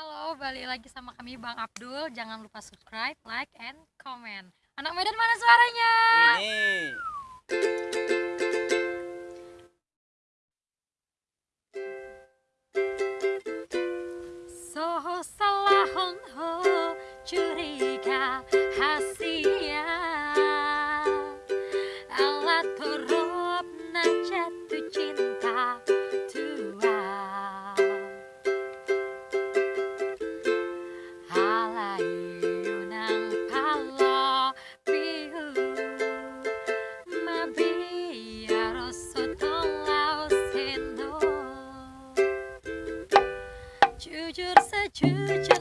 Halo, balik lagi sama kami Bang Abdul. Jangan lupa subscribe, like, and comment. Anak Medan mana suaranya? Ini. So salah ho curiga hasia jatuh cinta çocursa çocuk.